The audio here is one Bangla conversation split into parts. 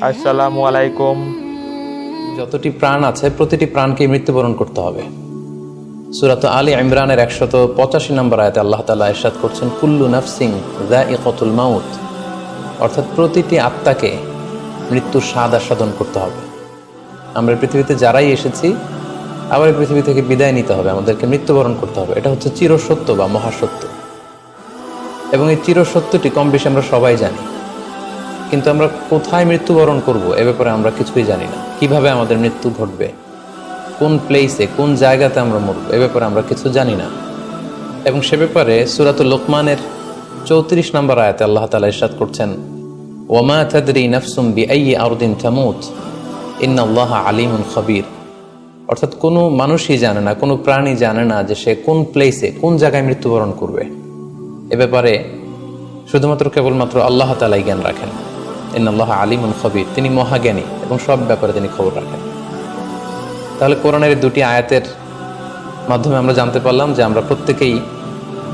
আসসালামু আলাইকুম। যতটি প্রাণ আছে, প্রতিটি প্রাণকে মৃত্যুবরণ করতে হবে। সুরাত আলী ইমরানের একশত পঁচাশি নম্বর আয়তে আল্লাহ তালা ইরশাদ করছেন, কুল্লু নাফসিং দা ইকতুল মাউত। অর্থাৎ প্রতিটি আত্মাকে মৃত্যুর স্বাদ আস্বাদন করতে হবে। আমরা পৃথিবীতে যারাই এসেছি, আবার পৃথিবী থেকে বিদায় নিতে হবে, আমাদেরকে মৃত্যুবরণ করতে হবে। এটা হচ্ছে চিরসত্য বা মহাসত্য। এবং এই চিরসত্যটি কম বেশি আমরা সবাই জানি। কিন্তু আমরা কোথায় মৃত্যুবরণ করব? এ ব্যাপারে আমরা কিছুই জানি না। কীভাবে আমাদের মৃত্যু ঘটবে? কোন প্লেসে কোন জায়গাতে আমরা মরব? এ ব্যাপারে আমরা কিছু জানি না। এবং সে ব্যাপারে সুরাতুল লোকমানের চৌত্রিশ নম্বর আয়াতে আল্লাহ তালা ইরশাদ করছেন, ওমা তাদরি নফসুম বি আই আরদিন তামুত ইন্না আল্লাহ আলিমুন খবির। অর্থাৎ কোনো মানুষই জানে না, কোনো প্রাণী জানে না যে সে কোন প্লেসে কোন জায়গায় মৃত্যুবরণ করবে। এ ব্যাপারে শুধুমাত্র কেবলমাত্র আল্লাহ তালাই জ্ঞান রাখেন। ইন্নাল্লাহ আলিমুন খবির, তিনি মহাজ্ঞানী এবং সব ব্যাপারে তিনি খবর রাখেন। তাহলে কোরআনের দুটি আয়াতের মাধ্যমে আমরা জানতে পারলাম যে আমরা প্রত্যেকেই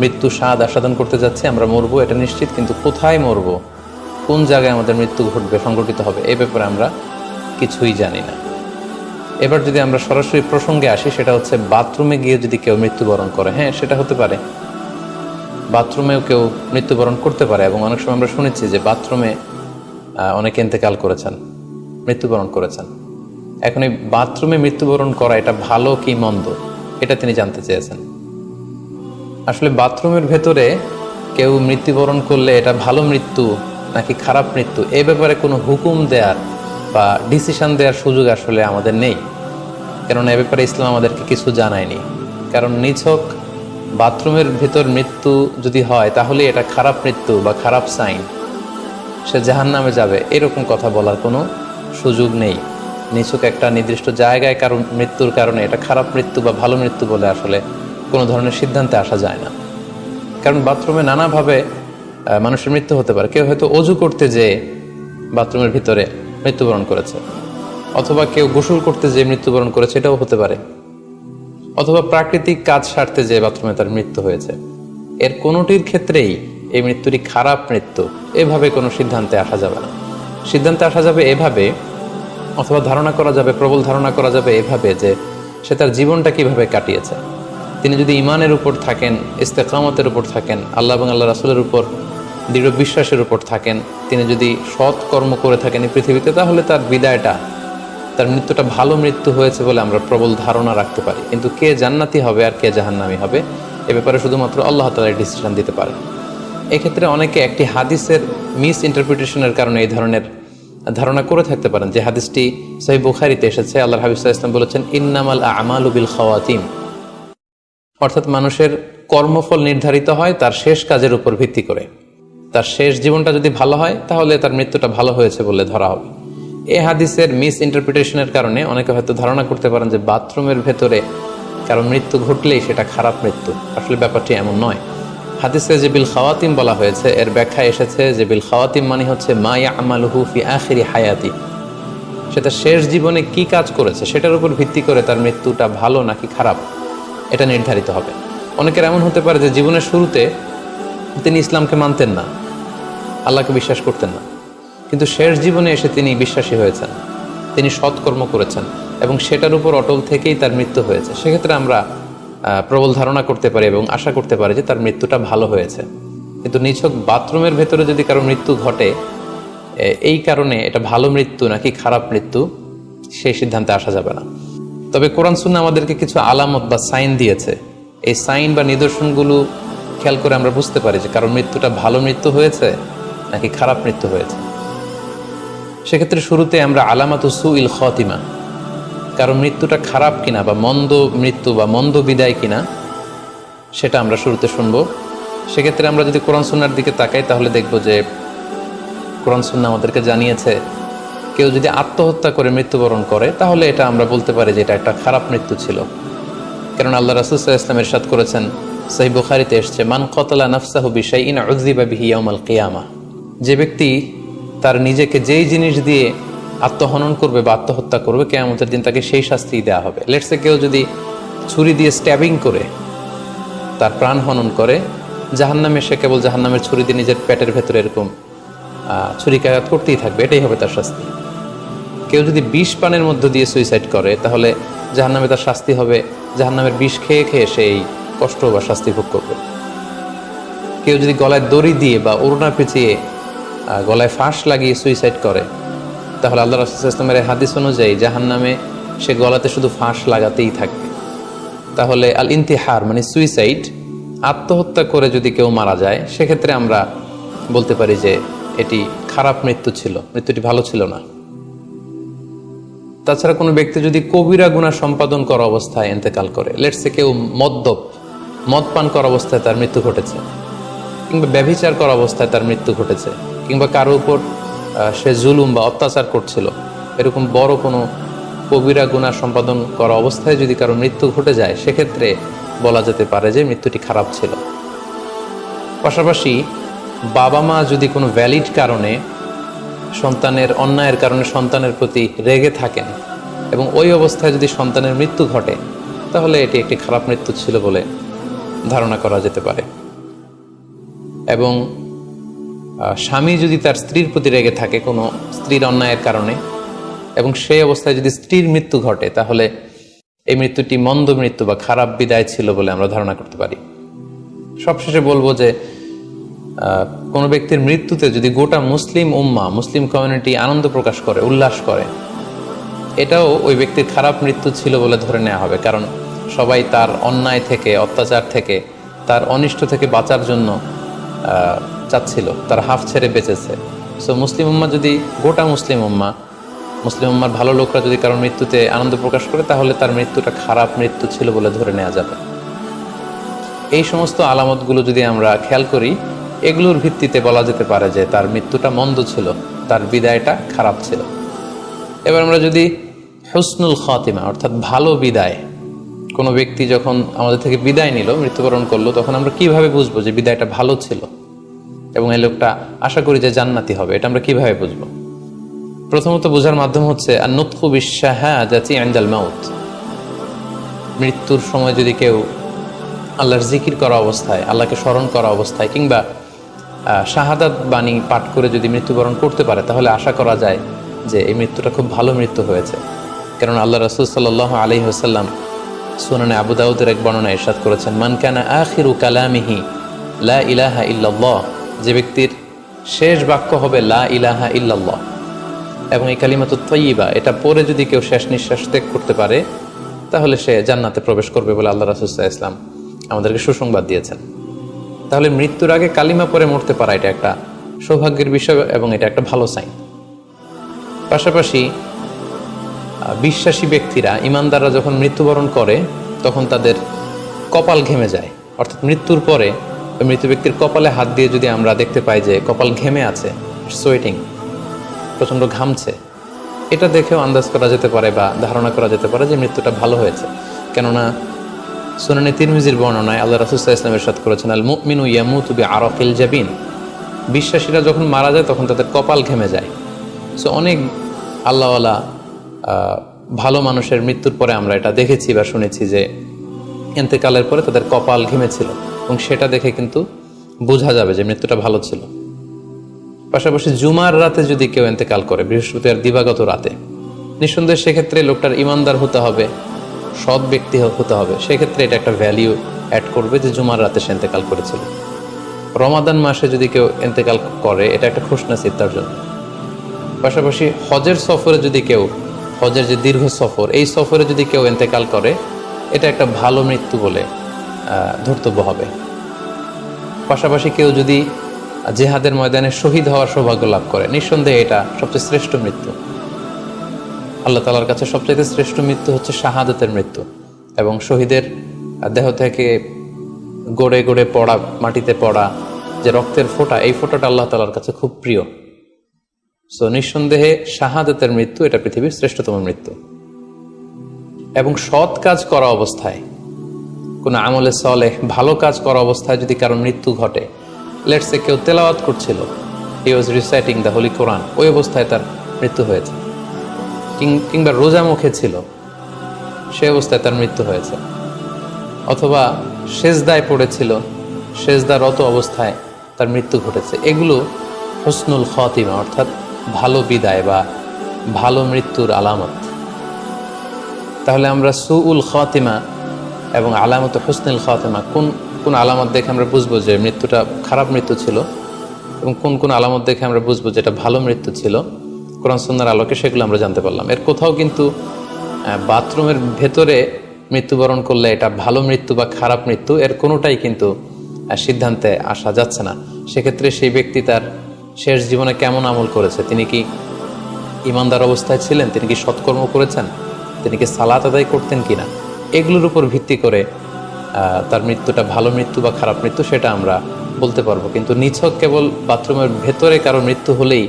মৃত্যু স্বাদ আস্বাদন করতে যাচ্ছি, আমরা মরবো, এটা নিশ্চিত, কিন্তু কোথায় মরবো? কোন জায়গায় আমাদের মৃত্যু ঘটবে, সংঘটিত হবে, এ ব্যাপারে আমরা কিছুই জানি না। এবার যদি আমরা সরাসরি প্রসঙ্গে আসি, সেটা হচ্ছে বাথরুমে গিয়ে যদি কেউ মৃত্যুবরণ করে হ্যাঁ সেটা হতে পারে। বাথরুমেও কেউ মৃত্যুবরণ করতে পারে, এবং অনেক সময় আমরা শুনেছি যে বাথরুমে অনেকে ইন্তেকাল করেছেন, মৃত্যুবরণ করেছেন। এখন এই বাথরুমে মৃত্যুবরণ করা এটা ভালো কি মন্দ? এটা তিনি জানতে চেয়েছেন। আসলে বাথরুমের ভেতরে কেউ মৃত্যুবরণ করলে এটা ভালো মৃত্যু নাকি খারাপ মৃত্যু, এ ব্যাপারে কোনো হুকুম দেওয়ার বা ডিসিশন দেওয়ার সুযোগ আসলে আমাদের নেই। কেননা এ ব্যাপারে ইসলাম আমাদেরকে কিছু জানায়নি। কারণ নিছক বাথরুমের ভেতর মৃত্যু যদি হয়, তাহলে এটা খারাপ মৃত্যু বা খারাপ সাইন। সে জাহান নামে যাবে। এরকম কথা বলার কোনো সুযোগ নেই। নিছক একটা নির্দিষ্ট জায়গায় কারণ মৃত্যুর কারণে, এটা খারাপ মৃত্যু বা ভালো মৃত্যু বলে আসলে কোনো ধরনের সিদ্ধান্তে আসা যায় না। কারণ বাথরুমে নানাভাবে মানুষের মৃত্যু হতে পারে। কেউ হয়তো অজু করতে যেয়ে বাথরুমের ভিতরে মৃত্যুবরণ করেছে। অথবা কেউ গোসল করতে যেয়ে মৃত্যুবরণ করেছে, এটাও হতে পারে। অথবা প্রাকৃতিক কাজ সারতে যে বাথরুমে তার মৃত্যু হয়েছে। এর কোনোটির ক্ষেত্রেই এই মৃত্যুটি খারাপ মৃত্যু। এভাবে কোনো সিদ্ধান্তে আসা যাবে না। সিদ্ধান্তে আসা যাবে এভাবে, অথবা ধারণা করা যাবে, প্রবল ধারণা করা যাবে এভাবে যে সে তার জীবনটা কীভাবে কাটিয়েছে। তিনি যদি ইমানের উপর থাকেন, ইস্তেকামতের উপর থাকেন, আল্লাহ এবং আল্লাহ রাসুলের উপর, দৃঢ় বিশ্বাসের উপর থাকেন, তিনি যদি সৎ কর্ম করে থাকেন এই পৃথিবীতে, তাহলে তার বিদায়টা, তার মৃত্যুটা ভালো মৃত্যু হয়েছে বলে আমরা প্রবল ধারণা রাখতে পারি। কিন্তু কে জান্নাতি হবে আর কে জাহান্নামি হবে, এ ব্যাপারে শুধুমাত্র আল্লাহ তালা ডিসিশন দিতে পারে এক্ষেত্রে অনেকে একটি হাদিসের মিস ইন্টারপ্রিটেশনের কারণে এই ধরনের ধারণা করে থাকতে পারেন যে হাদিসটি সহি বুখারিতে এসেছে। আল্লাহ হাবিজ ইসলাম বলেছেন, ইন্নামাল আমাল উবিল খাওয়াতিম অর্থাৎ মানুষের কর্মফল নির্ধারিত হয় তার শেষ কাজের উপর ভিত্তি করে। তার শেষ জীবনটা যদি ভালো হয়, তাহলে তার মৃত্যুটা ভালো হয়েছে বলে ধরা হবে। এ হাদিসের মিস ইন্টারপ্রিটেশনের কারণে অনেকে হয়তো ধারণা করতে পারেন যে বাথরুমের ভেতরে কারও মৃত্যু ঘটলেই সেটা খারাপ মৃত্যু। আসলে ব্যাপারটি এমন নয়। হাদিসে যে বিল খাওয়াতিম বলা হয়েছে, এর ব্যাখ্যা এসেছে যে বিল খাওয়াতিম মানে হচ্ছে মায়া আমালহু ফি আখিরি হায়াতি। সেটা শেষ জীবনে কি কাজ করেছে, সেটার উপর ভিত্তি করে তার মৃত্যুটা ভালো নাকি খারাপ, এটা নির্ধারিত হবে। অনেকের এমন হতে পারে যে জীবনের শুরুতে তিনি ইসলামকে মানতেন না, আল্লাহকে বিশ্বাস করতেন না, কিন্তু শেষ জীবনে এসে তিনি বিশ্বাসী হয়েছেন, তিনি সৎকর্ম করেছেন, এবং সেটার উপর অটল থেকেই তার মৃত্যু হয়েছে। সেক্ষেত্রে আমরা প্রবল ধারণা করতে পারে এবং আশা করতে পারি যে তার মৃত্যুটা ভালো হয়েছে। কিন্তু নিছক বাথরুমের ভেতরে যদি কারও মৃত্যু ঘটে এই কারণে এটা ভালো মৃত্যু নাকি খারাপ মৃত্যু, সেই সিদ্ধান্তে আসা যাবে না। তবে কোরআন সুন্না আমাদেরকে কিছু আলামত বা সাইন দিয়েছে। এই সাইন বা নিদর্শনগুলো খেয়াল করে আমরা বুঝতে পারি যে কারণ মৃত্যুটা ভালো মৃত্যু হয়েছে নাকি খারাপ মৃত্যু হয়েছে। সেক্ষেত্রে শুরুতে আমরা আলামাত সু ইল খতিমা কারণ মৃত্যুটা খারাপ কিনা বা মন্দ মৃত্যু বা মন্দ বিদায় কিনা, সেটা আমরা শুরুতে শুনব। সেক্ষেত্রে আমরা যদি কোরআন সুন্নার দিকে তাকাই, তাহলে দেখব যে কোরআন সুন্না আমাদেরকে জানিয়েছে, কেউ যদি আত্মহত্যা করে মৃত্যুবরণ করে, তাহলে এটা আমরা বলতে পারি যে এটা একটা খারাপ মৃত্যু ছিল। কারণ আল্লাহ রাসুসাহ ইসলাম এরশাদ করেছেন সহি বুখারিতে এসছে, মান কতলা নফসাহু বিষয় ইন উজিবা বিহি ইয়াউমাল কিয়ামা। যে ব্যক্তি তার নিজেকে যেই জিনিস দিয়ে আত্মহনন করবে বা আত্মহত্যা করবে, কেয়ামতের দিন তাকে সেই শাস্তি দেওয়া হবে। লেটসে কেউ যদি ছুরি দিয়ে স্ট্যাবিং করে, তার প্রাণ হনন করে, জাহান্নামে সে কেবল জাহান্নামের ছুরি দিয়ে নিজের পেটের ভেতরে এরকম ছুরিকাঘাত করতেই থাকবে, এটাই হবে তার শাস্তি। কেউ যদি বিষ পানের মধ্য দিয়ে সুইসাইড করে, তাহলে জাহান্নামে তার শাস্তি হবে জাহান্নামের বিষ খেয়ে খেয়ে সে এই কষ্ট বা শাস্তি ভোগ করবে। কেউ যদি গলায় দড়ি দিয়ে বা ওড়না পেঁচিয়ে গলায় ফাঁস লাগিয়ে সুইসাইড করে তাহলে আল্লাহ রাসুল ইসলামের এই হাদিস অনুযায়ী জাহান্নামে সে গলাতে শুধু ফাঁস লাগাতেই থাকবে। তাহলে আল ইন্তিহার মানে সুইসাইড, আত্মহত্যা করে যদি কেউ মারা যায়, সেক্ষেত্রে আমরা বলতে পারি যে এটি খারাপ মৃত্যু ছিল, মৃত্যুটি ভালো ছিল না। তাছাড়া কোনো ব্যক্তি যদি কবিরা গুণা সম্পাদন করা অবস্থায় এতেকাল করে লেটসে কেউ মদ্যপ মদ পান করা অবস্থায় তার মৃত্যু ঘটেছে, কিংবা ব্যভিচার করা অবস্থায় তার মৃত্যু ঘটেছে, কিংবা কারও উপর সে জুলুম বা অত্যাচার করছিল। এরকম বড় কোনো কবিরা গুণা সম্পাদন করা অবস্থায় যদি কারও মৃত্যু ঘটে যায়, সেক্ষেত্রে বলা যেতে পারে যে মৃত্যুটি খারাপ ছিল। পাশাপাশি বাবা মা যদি কোনো ভ্যালিড কারণে সন্তানের অন্যায়ের কারণে সন্তানের প্রতি রেগে থাকেন এবং ওই অবস্থায় যদি সন্তানের মৃত্যু ঘটে, তাহলে এটি একটি খারাপ মৃত্যু ছিল বলে ধারণা করা যেতে পারে। এবং স্বামী যদি তার স্ত্রীর প্রতি রেগে থাকে কোনো স্ত্রীর অন্যায়ের কারণে, এবং সেই অবস্থায় যদি স্ত্রীর মৃত্যু ঘটে, তাহলে এই মৃত্যুটি মন্দ মৃত্যু বা খারাপ বিদায় ছিল বলে আমরা ধারণা করতে পারি। সবশেষে বলব যে কোনো ব্যক্তির মৃত্যুতে যদি গোটা মুসলিম উম্মা, মুসলিম কমিউনিটি আনন্দ প্রকাশ করে, উল্লাস করে, এটাও ওই ব্যক্তির খারাপ মৃত্যু ছিল বলে ধরে নেওয়া হবে। কারণ সবাই তার অন্যায় থেকে, অত্যাচার থেকে, তার অনিষ্ট থেকে বাঁচার জন্য চাচ্ছিল, তার হাফ ছেড়ে বেঁচেছে। সো মুসলিম উম্মা যদি, গোটা মুসলিম উম্মা, মুসলিম উম্মার ভালো লোকরা যদি কারোর মৃত্যুতে আনন্দ প্রকাশ করে, তাহলে তার মৃত্যুটা খারাপ মৃত্যু ছিল বলে ধরে নেওয়া যাবে। এই সমস্ত আলামতগুলো যদি আমরা খেয়াল করি, এগুলোর ভিত্তিতে বলা যেতে পারে যে তার মৃত্যুটা মন্দ ছিল, তার বিদায়টা খারাপ ছিল। এবার আমরা যদি হুসনুল খাতিমা, অর্থাৎ ভালো বিদায়, কোনো ব্যক্তি যখন আমাদের থেকে বিদায় নিল, মৃত্যুবরণ করল, তখন আমরা কীভাবে বুঝব যে বিদায়টা ভালো ছিল? এবং এই লোকটা আশা করি যে জান্নাতি হবে, এটা আমরা কীভাবে বুঝব? প্রথমত বোঝার মাধ্যম হচ্ছে আর নুৎকু বিশ্বাহা জাতি আন্দাল মাউত। মৃত্যুর সময় যদি কেউ আল্লাহর জিকির করা অবস্থায়, আল্লাহকে স্মরণ করা অবস্থায়, কিংবা শাহাদাত বাণী পাঠ করে যদি মৃত্যুবরণ করতে পারে, তাহলে আশা করা যায় যে এই মৃত্যুটা খুব ভালো মৃত্যু হয়েছে। কারণ আল্লাহ রসুল সাল্লাহ আলি হাসাল্লাম সুনানে আবু দাউদের এক বর্ণনা ইরশাদ করেছেন, মান কানা আখিরু কালামিহি লা ইলাহা ইল্লাল্লাহ। যে ব্যক্তির শেষ বাক্য হবে লা ইলাহা ইল্লাল্লাহ। এবং এই কালিমাত তৈবা এটা পরে যদি কেউ শেষ নিঃশ্বাস ত্যাগ করতে পারে, তাহলে সে জান্নাতে প্রবেশ করবে বলে আল্লাহ রাসুল্লাহ ইসলাম আমাদেরকে সুসংবাদ দিয়েছেন। তাহলে মৃত্যুর আগে কালিমা পরে মরতে পারা এটা একটা সৌভাগ্যের বিষয় এবং এটা একটা ভালো সাইন পাশাপাশি বিশ্বাসী ব্যক্তিরা, ইমানদাররা যখন মৃত্যুবরণ করে, তখন তাদের কপাল ঘেমে যায়। অর্থাৎ মৃত্যুর পরে মৃত ব্যক্তির কপালে হাত দিয়ে যদি আমরা দেখতে পাই যে কপাল ঘেমে আছে সোয়েটিং প্রচণ্ড ঘামছে, এটা দেখেও আন্দাজ করা যেতে পারে বা ধারণা করা যেতে পারে যে মৃত্যুটা ভালো হয়েছে। কেননা সুনানি তিরমিজির বর্ণনায় আল্লাহ রাসুল্লাহ ইসলামের সাথ করেছেন আল মুমিনু ইয়ামুতুবি আরফিল জাবিন বিশ্বাসীরা যখন মারা যায়, তখন তাদের কপাল ঘেমে যায়। সো অনেক আল্লাহওয়ালা ভালো মানুষের মৃত্যুর পরে আমরা এটা দেখেছি বা শুনেছি যে এতেকালের পরে তাদের কপাল ঘেমেছিল এবং সেটা দেখে কিন্তু বোঝা যাবে যে মৃত্যুটা ভালো ছিল। পাশাপাশি জুমার রাতে যদি কেউ এতেকাল করে বৃহস্পতিবার দিবাগত রাতে, নিঃসন্দেহে সেক্ষেত্রে লোকটার ইমানদার হতে হবে, সৎ ব্যক্তি হতে হবে। সেক্ষেত্রে এটা একটা ভ্যালিউ অ্যাড করবে যে জুমার রাতে সে এতেকাল করেছিল। রমাদান মাসে যদি কেউ এতেকাল করে, এটা একটা খুশনাসিব তার জন্য। পাশাপাশি হজের সফরে যদি কেউ, হজের যে দীর্ঘ সফর, এই সফরে যদি কেউ এতেকাল করে, এটা একটা ভালো মৃত্যু বলে ধর্তব্য হবে। পাশাপাশি কেউ যদি জেহাদের ময়দানে শহীদ হওয়ার সৌভাগ্য লাভ করে, নিঃসন্দেহে এটা সবচেয়ে শ্রেষ্ঠ মৃত্যু। আল্লাহ তালার কাছে সবচেয়ে শ্রেষ্ঠ মৃত্যু হচ্ছে শাহাদতের মৃত্যু এবং শহীদের দেহ থেকে গড়ে গড়ে পড়া, মাটিতে পড়া যে রক্তের ফোঁটা, এই ফোঁটাটা আল্লাহ তালার কাছে খুব প্রিয়। সো নিঃসন্দেহে শাহাদতের মৃত্যু এটা পৃথিবীর শ্রেষ্ঠতম মৃত্যু। এবং সৎ কাজ করা অবস্থায় কোনো আমলে সলেহ ভালো কাজ করা অবস্থায় যদি কারও মৃত্যু ঘটে। লেটসে কেউ তেলাওয়াত করছিল। He was reciting the holy Quran ওই অবস্থায় তার মৃত্যু হয়েছে। কিংবা রোজা মুখে ছিল। সে অবস্থায় তার মৃত্যু হয়েছে। অথবা সেজদায় পড়েছিল। সেজদারত অবস্থায় তার মৃত্যু ঘটেছে। এগুলো হসনুল খাতিমা, অর্থাৎ ভালো বিদায় বা ভালো মৃত্যুর আলামত। তাহলে আমরা সুউল খাতিমা এবং আলামত হুসনুল খাতিমা, কোন কোন আলামত দেখে আমরা বুঝব যে মৃত্যুটা খারাপ মৃত্যু ছিল এবং কোন কোন আলামত দেখে আমরা বুঝব যে এটা ভালো মৃত্যু ছিল। কোরআন সুন্নার আলোকে সেগুলো আমরা জানতে পারলাম। এর কোথাও কিন্তু বাথরুমের ভেতরে মৃত্যুবরণ করলে এটা ভালো মৃত্যু বা খারাপ মৃত্যু, এর কোনোটাই কিন্তু সিদ্ধান্তে আসা যাচ্ছে না। সেক্ষেত্রে সেই ব্যক্তি তার শেষ জীবনে কেমন আমল করেছে? তিনি কি ইমানদার অবস্থায় ছিলেন? তিনি কি সৎকর্ম করেছেন? তিনি কি সালাত আদায় করতেন কিনা? এগুলোর উপর ভিত্তি করে তার মৃত্যুটা ভালো মৃত্যু বা খারাপ মৃত্যু সেটা আমরা বলতে পারব। কিন্তু নিছক কেবল বাথরুমের ভেতরে কারও মৃত্যু হলেই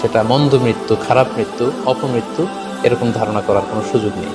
সেটা মন্দ মৃত্যু, খারাপ মৃত্যু, অপমৃত্যু, এরকম ধারণা করার কোনো সুযোগ নেই।